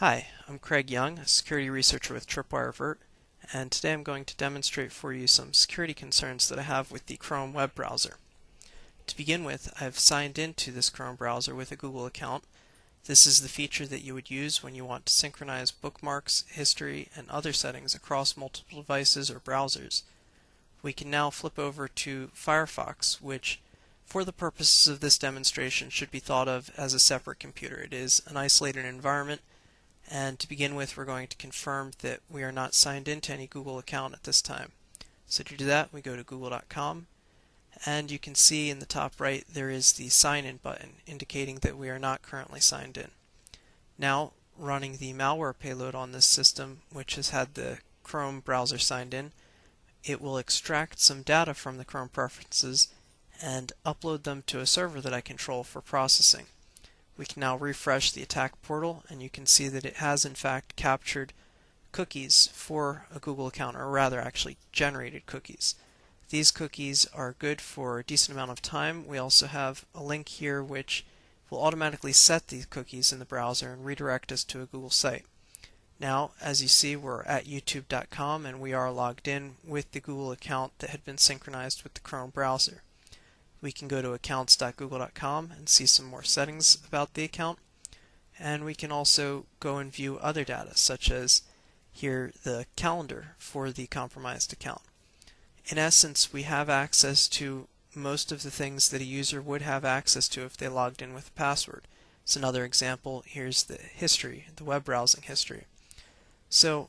Hi, I'm Craig Young, a security researcher with Tripwire Avert, and today I'm going to demonstrate for you some security concerns that I have with the Chrome web browser. To begin with, I've signed into this Chrome browser with a Google account. This is the feature that you would use when you want to synchronize bookmarks, history, and other settings across multiple devices or browsers. We can now flip over to Firefox, which for the purposes of this demonstration should be thought of as a separate computer. It is an isolated environment and to begin with, we're going to confirm that we are not signed into any Google account at this time. So to do that, we go to google.com and you can see in the top right there is the sign in button indicating that we are not currently signed in. Now running the malware payload on this system which has had the Chrome browser signed in it will extract some data from the Chrome preferences and upload them to a server that I control for processing. We can now refresh the attack portal and you can see that it has in fact captured cookies for a Google account, or rather actually generated cookies. These cookies are good for a decent amount of time. We also have a link here which will automatically set these cookies in the browser and redirect us to a Google site. Now, as you see, we're at youtube.com and we are logged in with the Google account that had been synchronized with the Chrome browser. We can go to accounts.google.com and see some more settings about the account. And we can also go and view other data, such as here the calendar for the compromised account. In essence, we have access to most of the things that a user would have access to if they logged in with a password. It's another example. Here's the history, the web browsing history. So,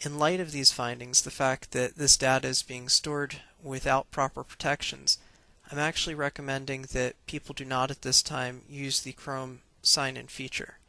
in light of these findings, the fact that this data is being stored without proper protections, I'm actually recommending that people do not at this time use the Chrome sign-in feature.